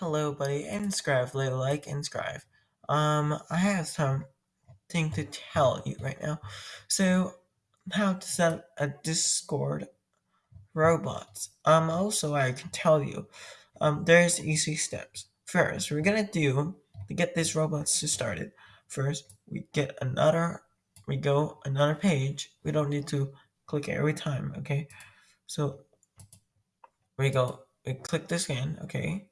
Hello, buddy, Scrive, little like and Scrive. Um, I have something to tell you right now. So, how to set up a Discord robots. Um, also, I can tell you, um, there's easy steps. First, we're gonna do to get these robots to start it. First, we get another, we go another page. We don't need to click every time, okay? So, we go, we click this again, okay?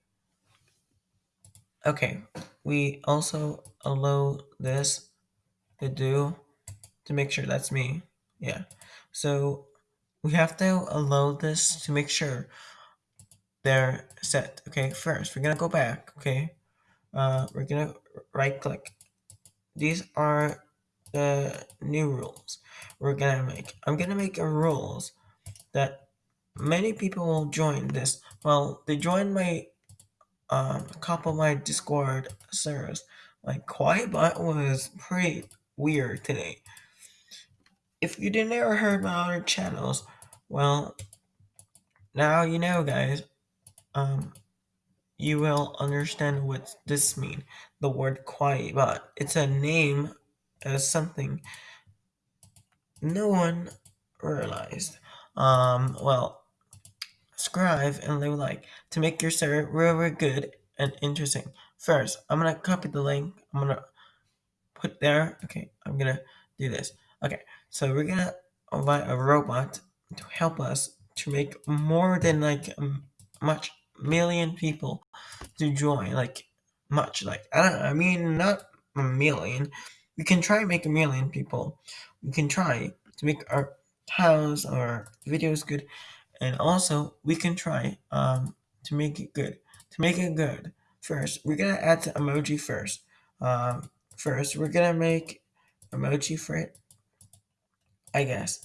Okay, we also allow this to do to make sure that's me. Yeah. So we have to allow this to make sure they're set. Okay, first we're gonna go back. Okay, uh, we're gonna right click. These are the new rules we're gonna make. I'm gonna make a rules that many people will join this. Well, they join my um, a couple of my Discord servers. Like Quietbot was pretty weird today. If you didn't ever heard my other channels, well, now you know, guys. Um, you will understand what this mean. The word Quietbot. It's a name as something no one realized. Um, well, subscribe and leave a like to make your server really good and interesting. First, I'm gonna copy the link. I'm gonna put there. Okay, I'm gonna do this. Okay, so we're gonna invite a robot to help us to make more than like much million people to join. Like much, like I don't. I mean, not a million. We can try make a million people. We can try to make our house or videos good, and also we can try um to make it good. To make it good, first we're gonna add the emoji first. Um, First, we're gonna make emoji for it. I guess.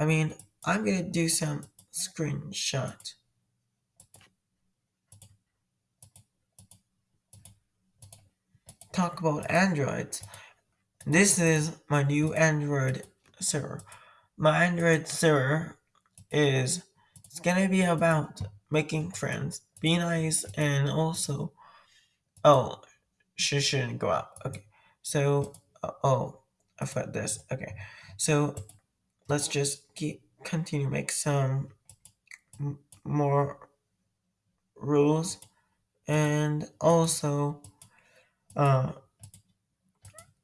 I mean, I'm gonna do some screenshot. Talk about Androids. This is my new Android server. My Android server is it's gonna be about making friends, be nice, and also oh, she shouldn't go out. Okay, so uh, oh, I forgot this. Okay, so let's just keep continue make some more rules and also uh,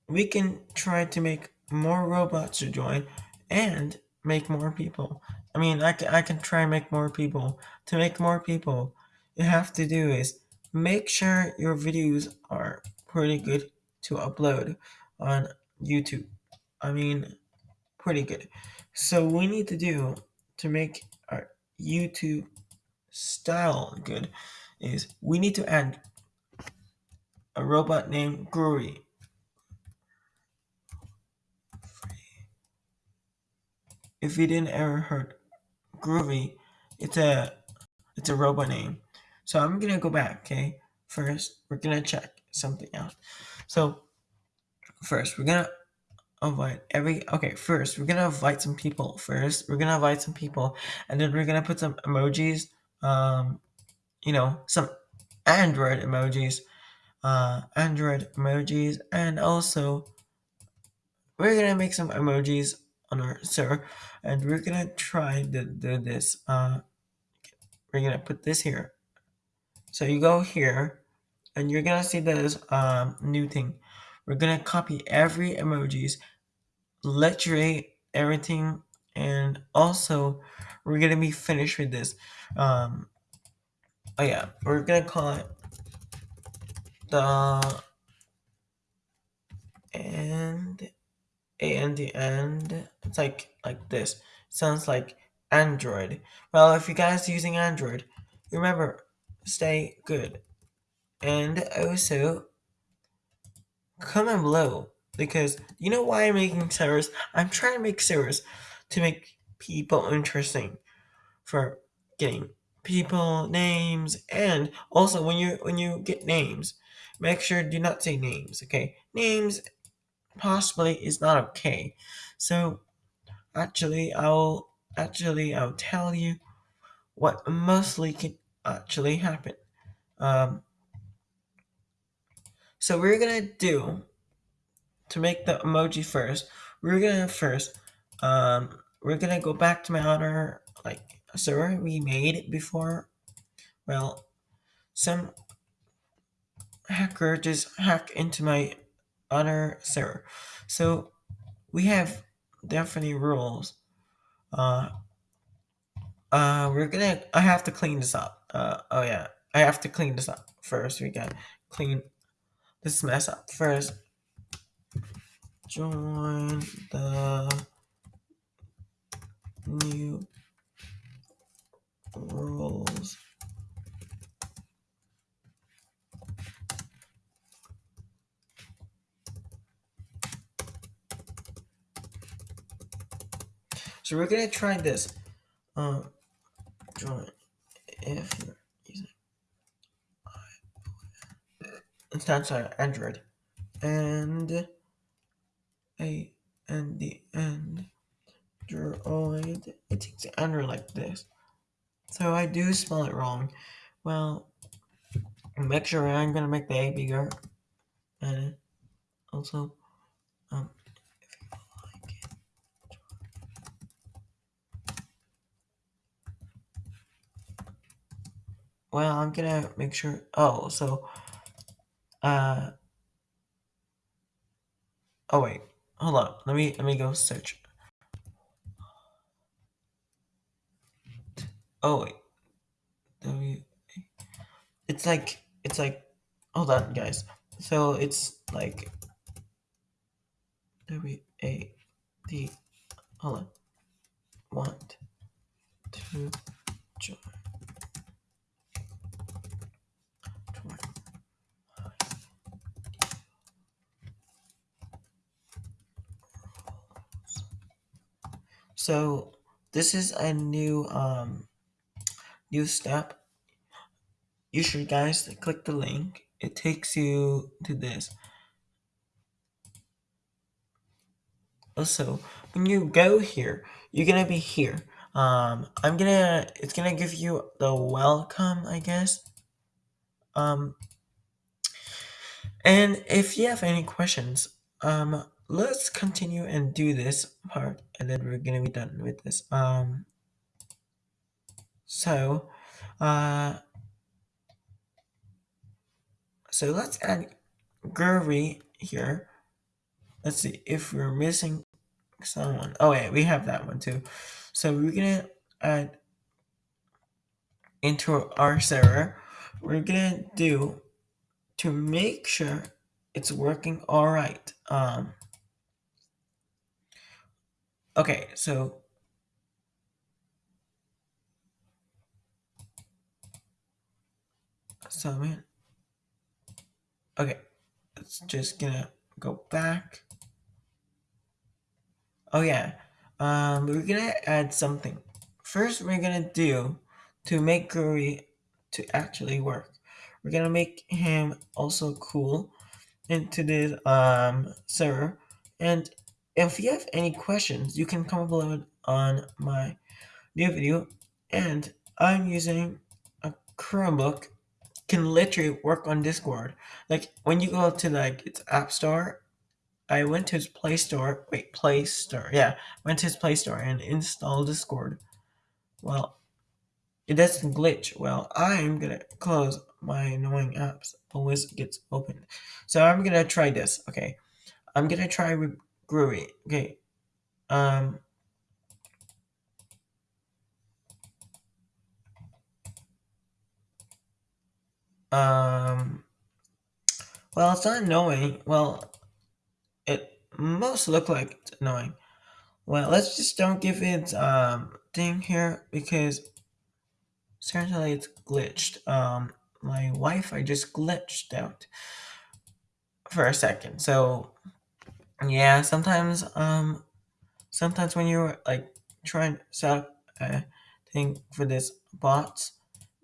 we can try to make more robots to join and make more people i mean i can, I can try and make more people to make more people you have to do is make sure your videos are pretty good to upload on youtube i mean pretty good so we need to do to make our youtube style good is we need to add a robot named Groovy. If you didn't ever heard Groovy, it's a it's a robot name. So I'm gonna go back, okay? First, we're gonna check something out. So first, we're gonna invite every okay, first we're gonna invite some people first. We're gonna invite some people and then we're gonna put some emojis, um, you know, some Android emojis, uh Android emojis, and also we're gonna make some emojis on our server and we're gonna try to do this uh we're gonna put this here. So you go here and you're gonna see this um new thing. We're gonna copy every emojis literally everything and also we're gonna be finished with this. Um oh yeah we're gonna call it the and and the end it's like like this. Sounds like android. Well if you guys using android remember stay good. And also comment below because you know why i'm making servers i'm trying to make servers to make people interesting for getting people names and also when you when you get names make sure do not say names okay? Names possibly is not okay so Actually, I'll actually I'll tell you what mostly can actually happen. Um, So we're gonna do to make the emoji first. We're gonna first um we're gonna go back to my other like server we made before. Well, some hacker just hacked into my other server. So we have definitely rules. Uh, uh, we're gonna. I have to clean this up. Uh, oh yeah, I have to clean this up first. We gotta clean this mess up first. Join the new rules. So we're gonna try this. Um, join if you're using on Android and a and the end Android. It takes Android like this. So I do spell it wrong. Well, make sure I'm gonna make the A bigger, and also, um, if you like it. Well, I'm gonna make sure. Oh, so, uh, oh wait, hold on. Let me let me go search. Oh wait, W. It's like it's like. Hold on, guys. So it's like W A D. Hold on. Want to join. So this is a new um new step. You should guys click the link. It takes you to this. Also, when you go here, you're gonna be here. Um, I'm gonna. It's gonna give you the welcome, I guess. Um, and if you have any questions, um, let's continue and do this part, and then we're gonna be done with this. Um, so, uh, so let's add Gurry here. Let's see if we're missing someone. Oh yeah, we have that one too. So we're gonna add into our server. We're gonna do to make sure it's working all right. Um, okay, so summon. Okay, it's just gonna go back. Oh yeah, um, we're gonna add something. First, we're gonna do to make Guri to actually work. We're gonna make him also cool into this um server. And if you have any questions, you can comment below on my new video. And I'm using a Chromebook can literally work on Discord. Like when you go to like its App Store, I went to his Play Store. Wait, Play Store. Yeah, went to his Play Store and installed Discord. Well, it doesn't glitch. Well, I'm gonna close my annoying apps. Always gets open. So I'm gonna try this. Okay, I'm gonna try Groovy. Okay, um. Um, well, it's not annoying. Well, it must look like it's annoying. Well, let's just don't give it um thing here because certainly it's glitched. Um, my Wi-Fi just glitched out for a second. So yeah, sometimes um, sometimes when you're like trying to set up a thing for this bots,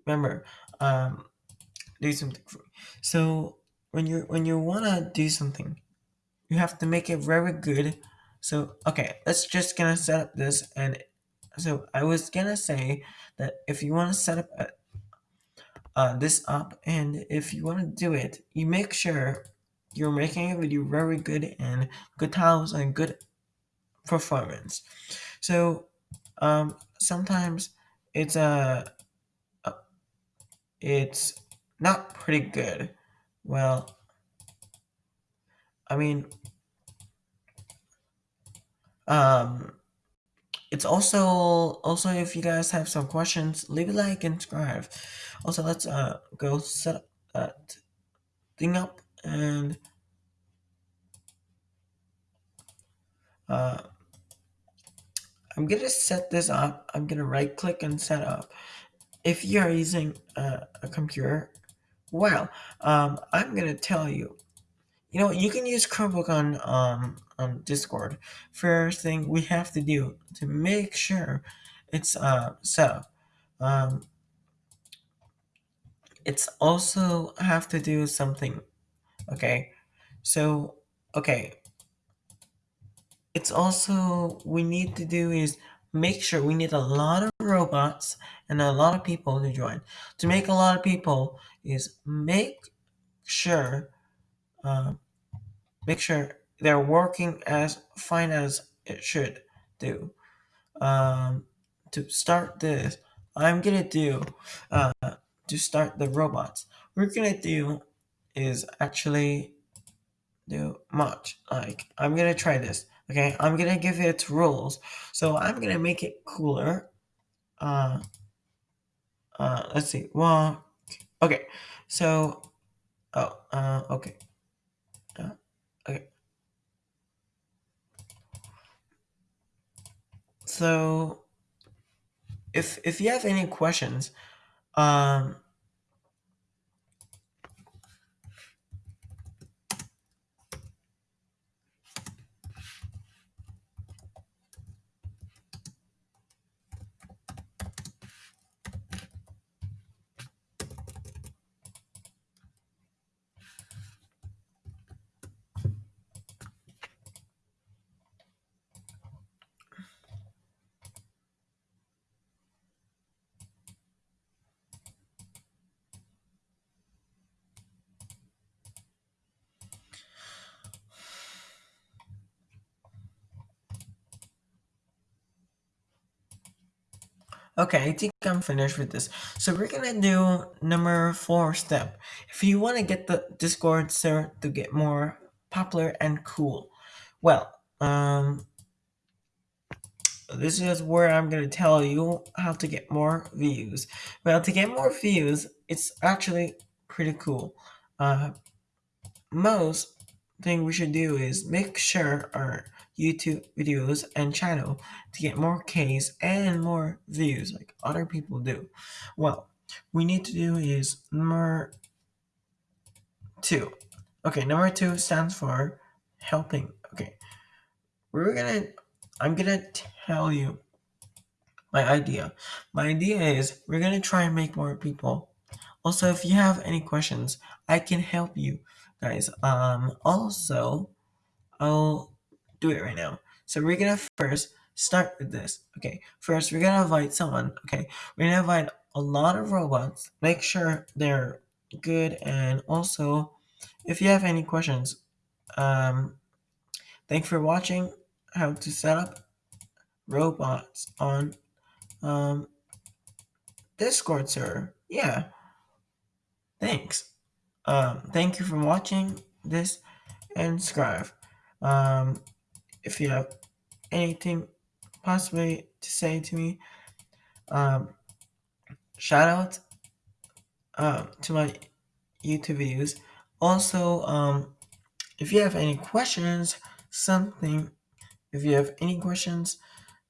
remember um, do something for so when you when you wanna do something, you have to make it very good. So okay, let's just gonna set up this and so I was gonna say that if you want to set up a, uh, this up and if you want to do it, you make sure you're making a video very good and good times and good performance. So um, sometimes it's a uh, it's not pretty good. Well, I mean, um, it's also also if you guys have some questions, leave a like and subscribe. Also, let's uh go set that thing up and uh I'm gonna set this up. I'm gonna right click and set up. If you are using uh, a computer, well, um, I'm gonna tell you. You know, you can use Chromebook on um on Discord. First thing we have to do to make sure it's uh set up. Um, it's also have to do something. Okay, so okay, it's also we need to do is make sure we need a lot of robots and a lot of people to join. To make a lot of people is make sure uh, make sure they're working as fine as it should do. Um, to start this, I'm gonna do uh, to start the robots. We're gonna do is actually do much. Like I'm gonna try this. Okay, I'm gonna give it rules. So I'm gonna make it cooler. Uh, uh, let's see. Well, okay. So, oh, uh, okay. Uh, okay. So, if if you have any questions, um, Okay, I think I'm finished with this. So we're gonna do number four step. If you want to get the Discord server to get more popular and cool, well, um, this is where I'm gonna tell you how to get more views. Well, to get more views, it's actually pretty cool. Uh, most thing we should do is make sure our YouTube videos and channel to get more Ks and more views like other people do. Well, we need to do is number two. Okay, number two stands for helping. Okay, we're gonna, I'm gonna tell you my idea. My idea is we're gonna try and make more people. Also, if you have any questions, I can help you guys. Um, also, I'll do it right now. So we're gonna first start with this. Okay, first we're gonna invite someone. Okay, we're gonna invite a lot of robots. Make sure they're good, and also, if you have any questions, um, thanks for watching. How to set up robots on um Discord server. Yeah. Thanks. Um, thank you for watching this and subscribe. Um, if you have anything possibly to say to me, um, shout out um, to my YouTube videos. Also, um, if you have any questions, something, if you have any questions,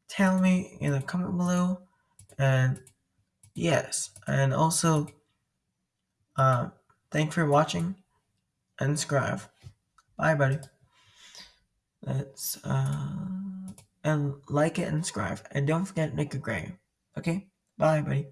tell me in the comment below. And yes, and also, um, thanks for watching and subscribe. Bye, buddy. Let's uh and like it and subscribe. And don't forget a grade. Okay? Bye, buddy.